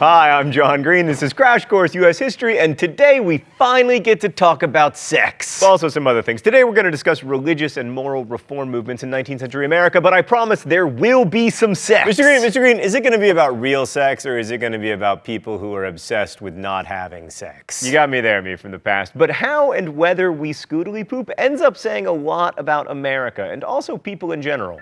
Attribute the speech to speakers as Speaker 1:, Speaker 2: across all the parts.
Speaker 1: Hi, I'm John Green. This is Crash Course U.S. History, and today we finally get to talk about sex. Also some other things. Today we're going to discuss religious and moral reform movements in 19th century America, but I promise there will be some sex.
Speaker 2: Mr. Green, Mr. Green, is it going to be about real sex, or is it going to be about people who are obsessed with not having sex?
Speaker 1: You got me there, me from the past. But how and whether we scootily poop ends up saying a lot about America, and also people in general.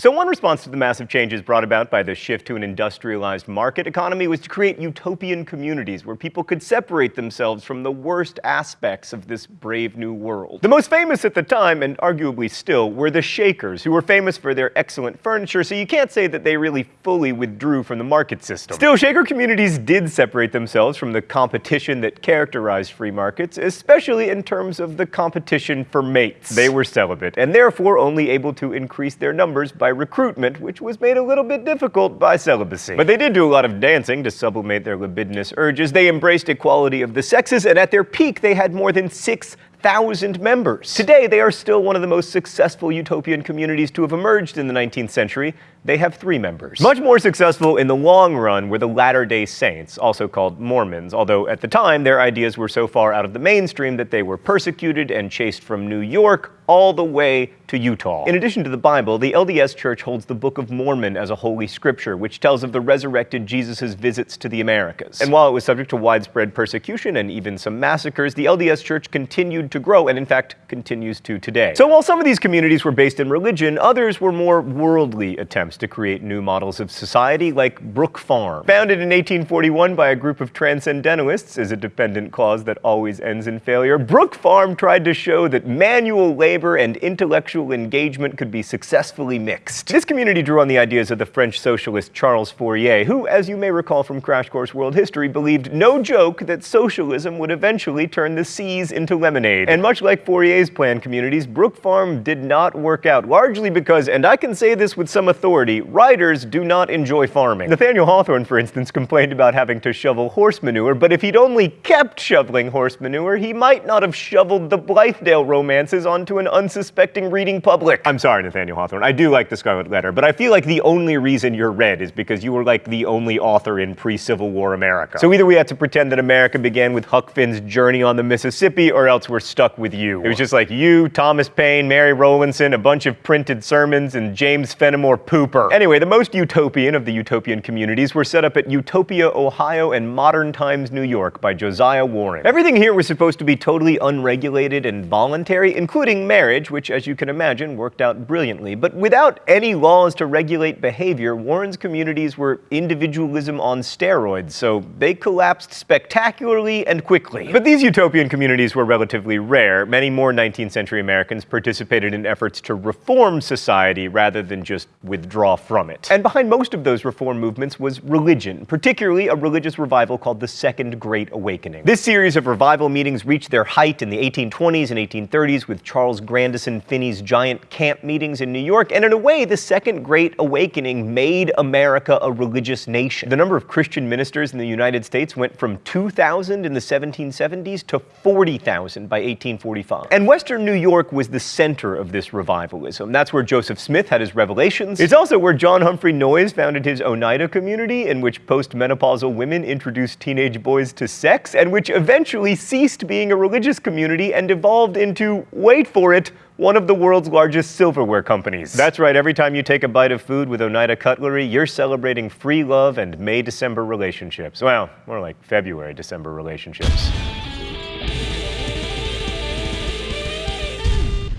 Speaker 1: So one response to the massive changes brought about by the shift to an industrialized market economy was to create utopian communities where people could separate themselves from the worst aspects of this brave new world. The most famous at the time, and arguably still, were the Shakers, who were famous for their excellent furniture, so you can't say that they really fully withdrew from the market system. Still, Shaker communities did separate themselves from the competition that characterized free markets, especially in terms of the competition for mates. They were celibate, and therefore only able to increase their numbers by recruitment, which was made a little bit difficult by celibacy. But they did do a lot of dancing to sublimate their libidinous urges. They embraced equality of the sexes, and at their peak, they had more than six thousand members. Today, they are still one of the most successful utopian communities to have emerged in the 19th century. They have three members. Much more successful in the long run were the Latter-day Saints, also called Mormons, although at the time their ideas were so far out of the mainstream that they were persecuted and chased from New York all the way to Utah. In addition to the Bible, the LDS Church holds the Book of Mormon as a holy scripture, which tells of the resurrected Jesus' visits to the Americas. And while it was subject to widespread persecution and even some massacres, the LDS Church continued to grow and in fact continues to today. So while some of these communities were based in religion, others were more worldly attempts to create new models of society, like Brook Farm. Founded in 1841 by a group of transcendentalists as a dependent clause that always ends in failure, Brook Farm tried to show that manual labor and intellectual engagement could be successfully mixed. This community drew on the ideas of the French socialist Charles Fourier, who, as you may recall from Crash Course World History, believed no joke that socialism would eventually turn the seas into lemonade. And much like Fourier's planned communities, Brook Farm did not work out, largely because, and I can say this with some authority, writers do not enjoy farming. Nathaniel Hawthorne, for instance, complained about having to shovel horse manure, but if he'd only kept shoveling horse manure, he might not have shoveled the Blithedale romances onto an unsuspecting reading public. I'm sorry, Nathaniel Hawthorne. I do like the Scarlet Letter, but I feel like the only reason you're read is because you were like the only author in pre-Civil War America. So either we had to pretend that America began with Huck Finn's Journey on the Mississippi, or else we're stuck with you. It was just like you, Thomas Paine, Mary Rowlandson, a bunch of printed sermons, and James Fenimore Pooper. Anyway, the most utopian of the utopian communities were set up at Utopia, Ohio, and Modern Times, New York by Josiah Warren. Everything here was supposed to be totally unregulated and voluntary, including marriage marriage, which, as you can imagine, worked out brilliantly. But without any laws to regulate behavior, Warren's communities were individualism on steroids, so they collapsed spectacularly and quickly. But these utopian communities were relatively rare. Many more 19th century Americans participated in efforts to reform society rather than just withdraw from it. And behind most of those reform movements was religion, particularly a religious revival called the Second Great Awakening. This series of revival meetings reached their height in the 1820s and 1830s with Charles Grandison Finney's giant camp meetings in New York, and in a way, the Second Great Awakening made America a religious nation. The number of Christian ministers in the United States went from 2,000 in the 1770s to 40,000 by 1845. And Western New York was the center of this revivalism. That's where Joseph Smith had his revelations. It's also where John Humphrey Noyes founded his Oneida community, in which postmenopausal women introduced teenage boys to sex, and which eventually ceased being a religious community and evolved into, wait for it, one of the world's largest silverware companies. That's right, every time you take a bite of food with Oneida Cutlery, you're celebrating free love and May-December relationships. Well, more like February-December relationships.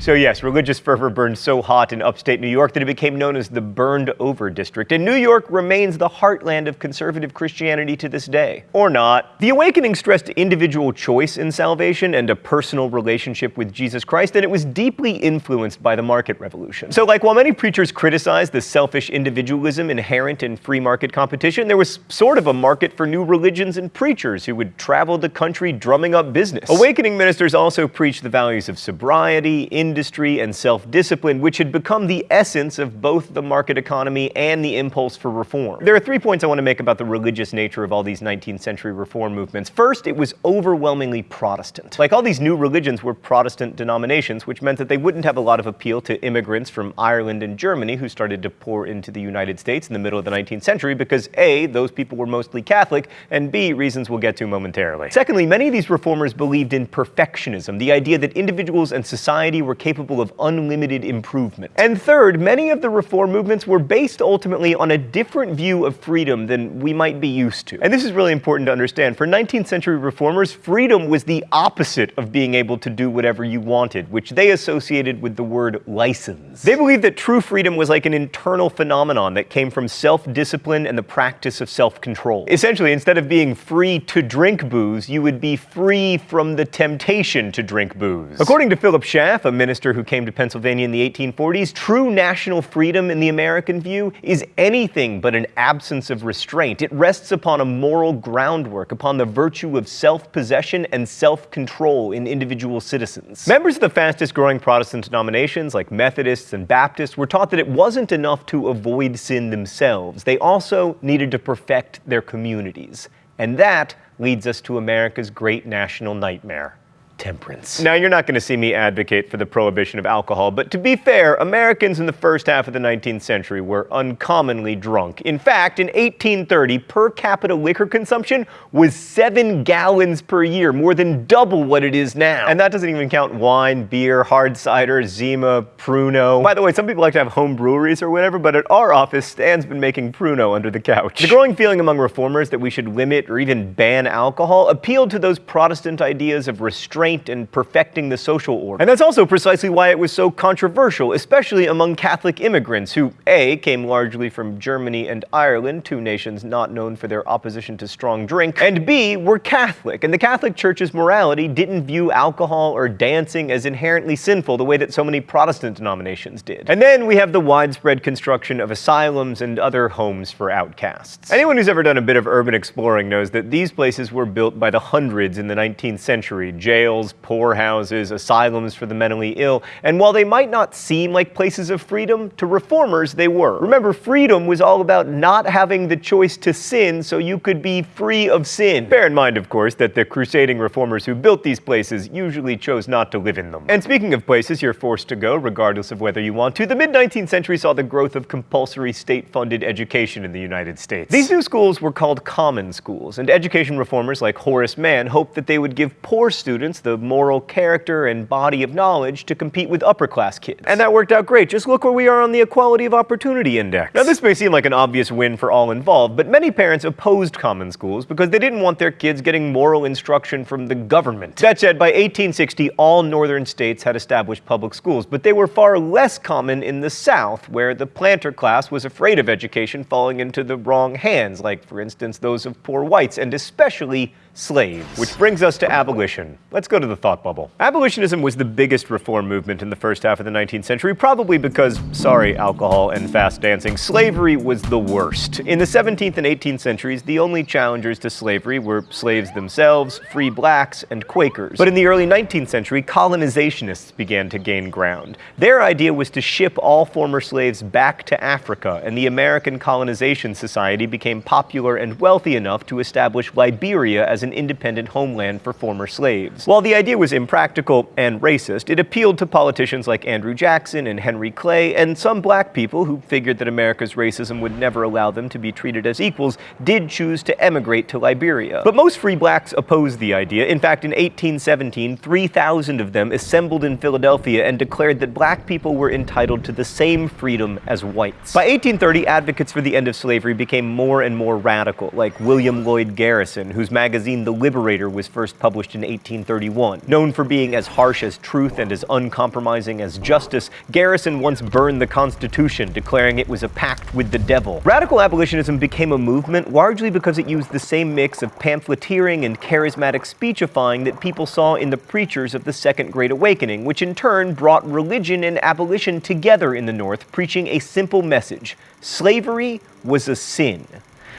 Speaker 1: So yes, religious fervor burned so hot in upstate New York that it became known as the Burned Over District, and New York remains the heartland of conservative Christianity to this day. Or not. The awakening stressed individual choice in salvation and a personal relationship with Jesus Christ, and it was deeply influenced by the market revolution. So like while many preachers criticized the selfish individualism inherent in free market competition, there was sort of a market for new religions and preachers who would travel the country drumming up business. Awakening ministers also preached the values of sobriety, in industry and self-discipline, which had become the essence of both the market economy and the impulse for reform. There are three points I want to make about the religious nature of all these 19th century reform movements. First, it was overwhelmingly Protestant. Like all these new religions were Protestant denominations, which meant that they wouldn't have a lot of appeal to immigrants from Ireland and Germany who started to pour into the United States in the middle of the 19th century because A, those people were mostly Catholic, and B, reasons we'll get to momentarily. Secondly, many of these reformers believed in perfectionism, the idea that individuals and society were capable of unlimited improvement. And third, many of the reform movements were based ultimately on a different view of freedom than we might be used to. And this is really important to understand. For 19th century reformers, freedom was the opposite of being able to do whatever you wanted, which they associated with the word license. They believed that true freedom was like an internal phenomenon that came from self-discipline and the practice of self-control. Essentially, instead of being free to drink booze, you would be free from the temptation to drink booze. According to Philip Schaff, a minister who came to Pennsylvania in the 1840s, true national freedom in the American view is anything but an absence of restraint. It rests upon a moral groundwork, upon the virtue of self-possession and self-control in individual citizens. Members of the fastest growing Protestant denominations, like Methodists and Baptists, were taught that it wasn't enough to avoid sin themselves. They also needed to perfect their communities. And that leads us to America's great national nightmare temperance. Now, you're not going to see me advocate for the prohibition of alcohol, but to be fair, Americans in the first half of the 19th century were uncommonly drunk. In fact, in 1830, per capita liquor consumption was seven gallons per year, more than double what it is now. And that doesn't even count wine, beer, hard cider, Zima, Pruno. By the way, some people like to have home breweries or whatever, but at our office, Stan's been making Pruno under the couch. The growing feeling among reformers that we should limit or even ban alcohol appealed to those Protestant ideas of restraint restraint and perfecting the social order. And that's also precisely why it was so controversial, especially among Catholic immigrants who, A, came largely from Germany and Ireland, two nations not known for their opposition to strong drink, and B, were Catholic. And the Catholic Church's morality didn't view alcohol or dancing as inherently sinful the way that so many Protestant denominations did. And then we have the widespread construction of asylums and other homes for outcasts. Anyone who's ever done a bit of urban exploring knows that these places were built by the hundreds in the 19th century, jails, jails, poorhouses, asylums for the mentally ill, and while they might not seem like places of freedom, to reformers they were. Remember, freedom was all about not having the choice to sin so you could be free of sin. Bear in mind, of course, that the crusading reformers who built these places usually chose not to live in them. And speaking of places you're forced to go, regardless of whether you want to, the mid-19th century saw the growth of compulsory state-funded education in the United States. These new schools were called common schools, and education reformers like Horace Mann hoped that they would give poor students the the moral character and body of knowledge to compete with upper class kids. And that worked out great. Just look where we are on the Equality of Opportunity Index. Now this may seem like an obvious win for all involved, but many parents opposed common schools because they didn't want their kids getting moral instruction from the government. That said, by 1860, all northern states had established public schools, but they were far less common in the South, where the planter class was afraid of education falling into the wrong hands, like, for instance, those of poor whites, and especially slaves. Which brings us to abolition. Let's go to the thought bubble. Abolitionism was the biggest reform movement in the first half of the 19th century, probably because, sorry, alcohol and fast dancing, slavery was the worst. In the 17th and 18th centuries, the only challengers to slavery were slaves themselves, free blacks, and Quakers. But in the early 19th century, colonizationists began to gain ground. Their idea was to ship all former slaves back to Africa, and the American Colonization Society became popular and wealthy enough to establish Liberia as as an independent homeland for former slaves. While the idea was impractical and racist, it appealed to politicians like Andrew Jackson and Henry Clay, and some black people who figured that America's racism would never allow them to be treated as equals did choose to emigrate to Liberia. But most free blacks opposed the idea. In fact, in 1817, 3,000 of them assembled in Philadelphia and declared that black people were entitled to the same freedom as whites. By 1830, advocates for the end of slavery became more and more radical, like William Lloyd Garrison, whose magazine magazine The Liberator was first published in 1831. Known for being as harsh as truth and as uncompromising as justice, Garrison once burned the Constitution, declaring it was a pact with the devil. Radical abolitionism became a movement largely because it used the same mix of pamphleteering and charismatic speechifying that people saw in the preachers of the Second Great Awakening, which in turn brought religion and abolition together in the North, preaching a simple message. Slavery was a sin.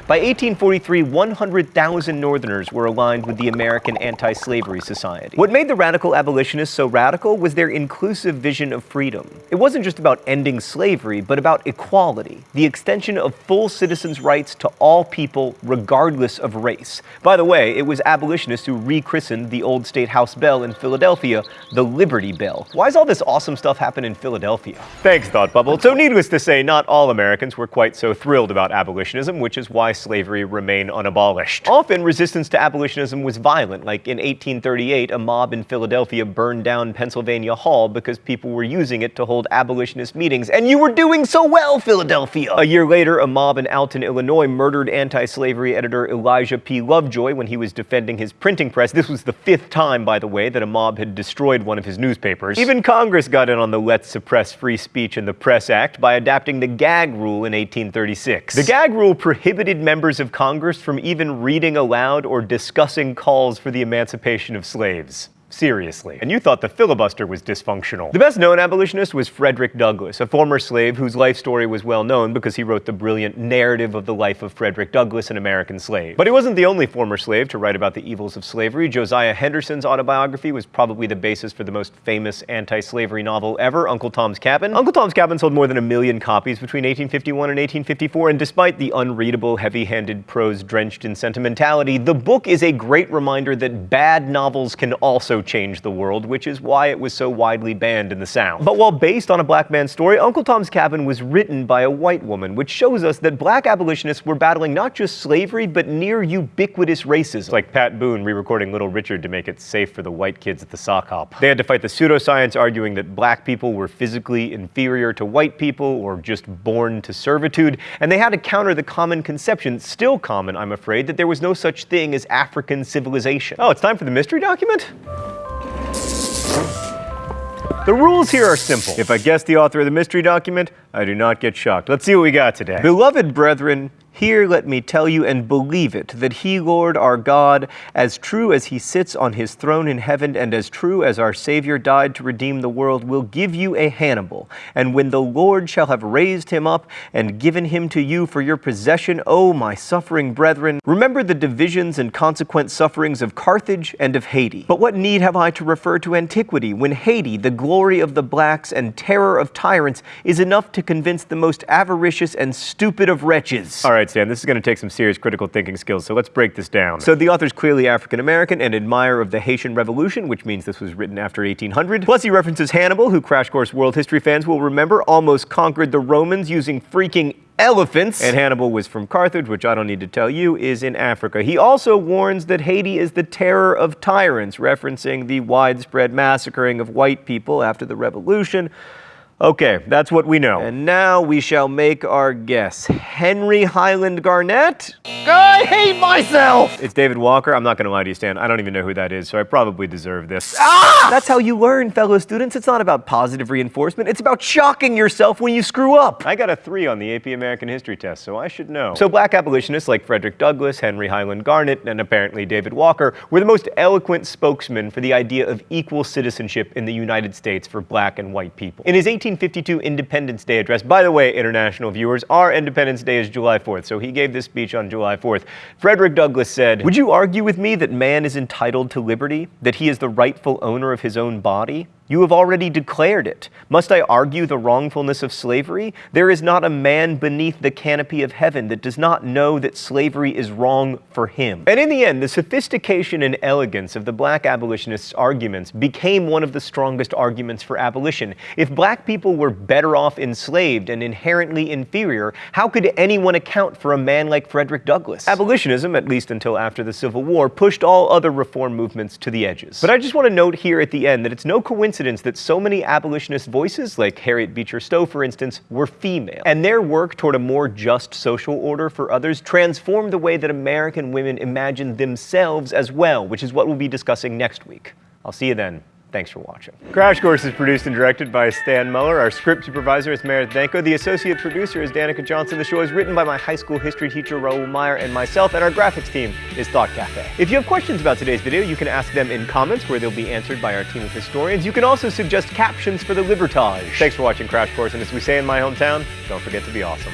Speaker 1: By 1843, 100,000 Northerners were aligned with the American Anti-Slavery Society. What made the radical abolitionists so radical was their inclusive vision of freedom. It wasn't just about ending slavery, but about equality, the extension of full citizens' rights to all people regardless of race. By the way, it was abolitionists who rechristened the old State House bell in Philadelphia the Liberty Bell. Why is all this awesome stuff happening in Philadelphia? Thanks, Thought Bubble. So needless to say, not all Americans were quite so thrilled about abolitionism, which is why slavery remain unabolished. Often, resistance to abolitionism was violent, like in 1838, a mob in Philadelphia burned down Pennsylvania Hall because people were using it to hold abolitionist meetings, and you were doing so well, Philadelphia! A year later, a mob in Alton, Illinois murdered anti-slavery editor Elijah P. Lovejoy when he was defending his printing press. This was the fifth time, by the way, that a mob had destroyed one of his newspapers. Even Congress got in on the Let's Suppress Free Speech in the Press Act by adapting the gag rule in 1836. The gag rule prohibited members of Congress from even reading aloud or discussing calls for the emancipation of slaves. Seriously. And you thought the filibuster was dysfunctional. The best known abolitionist was Frederick Douglass, a former slave whose life story was well known because he wrote the brilliant narrative of the life of Frederick Douglass, an American slave. But he wasn't the only former slave to write about the evils of slavery. Josiah Henson's autobiography was probably the basis for the most famous anti-slavery novel ever, Uncle Tom's Cabin. Uncle Tom's Cabin sold more than a million copies between 1851 and 1854, and despite the unreadable, heavy-handed prose drenched in sentimentality, the book is a great reminder that bad novels can also change the world, which is why it was so widely banned in the South. But while based on a black man's story, Uncle Tom's Cabin was written by a white woman, which shows us that black abolitionists were battling not just slavery, but near ubiquitous racism. Like Pat Boone re-recording Little Richard to make it safe for the white kids at the sock hop. They had to fight the pseudoscience arguing that black people were physically inferior to white people or just born to servitude, and they had to counter the common conception, still common, I'm afraid, that there was no such thing as African civilization. Oh, it's time for the mystery document? The rules here are simple. If I guess the author of the mystery document, I do not get shocked. Let's see what we got today. Beloved brethren, here let me tell you and believe it, that he, Lord our God, as true as he sits on his throne in heaven, and as true as our Savior died to redeem the world, will give you a Hannibal. And when the Lord shall have raised him up and given him to you for your possession, O my suffering brethren, remember the divisions and consequent sufferings of Carthage and of Haiti. But what need have I to refer to antiquity, when Haiti, the glory of the blacks and terror of tyrants, is enough to convince the most avaricious and stupid of wretches? All right, Stan, this is going to take some serious critical thinking skills, so let's break this down. So the author's clearly African American and admirer of the Haitian Revolution, which means this was written after 1800. Plus, he references Hannibal, who Crash Course world history fans will remember almost conquered the Romans using freaking elephants. And Hannibal was from Carthage, which I don't need to tell you is in Africa. He also warns that Haiti is the terror of tyrants, referencing the widespread massacring of white people after the revolution. Okay, that's what we know. And now we shall make our guess. Henry Highland Garnet? I hate myself! It's David Walker. I'm not going to lie to you, Stan. I don't even know who that is, so I probably deserve this. Ah! That's how you learn, fellow students. It's not about positive reinforcement. It's about shocking yourself when you screw up. I got a three on the AP American History test, so I should know. So black abolitionists like Frederick Douglass, Henry Highland Garnet, and apparently David Walker were the most eloquent spokesmen for the idea of equal citizenship in the United States for black and white people. In his 18 1852 Independence Day address. By the way, international viewers, our Independence Day is July 4th, so he gave this speech on July 4th. Frederick Douglass said, Would you argue with me that man is entitled to liberty, that he is the rightful owner of his own body? You have already declared it. Must I argue the wrongfulness of slavery? There is not a man beneath the canopy of heaven that does not know that slavery is wrong for him. And in the end, the sophistication and elegance of the black abolitionists' arguments became one of the strongest arguments for abolition. If black people were better off enslaved and inherently inferior, how could anyone account for a man like Frederick Douglass? Abolitionism, at least until after the Civil War, pushed all other reform movements to the edges. But I just want to note here at the end that it's no coincidence coincidence that so many abolitionist voices, like Harriet Beecher Stowe, for instance, were female. And their work toward a more just social order for others transformed the way that American women imagined themselves as well, which is what we'll be discussing next week. I'll see you then. Thanks for watching. Crash Course is produced and directed by Stan Muller. Our script supervisor is Meredith Danko. The associate producer is Danica Johnson. The show is written by my high school history teacher, Raoul Meyer, and myself, and our graphics team is Thought Cafe. If you have questions about today's video, you can ask them in comments where they'll be answered by our team of historians. You can also suggest captions for the Libertage. Thanks for watching Crash Course, and as we say in my hometown, don't forget to be awesome.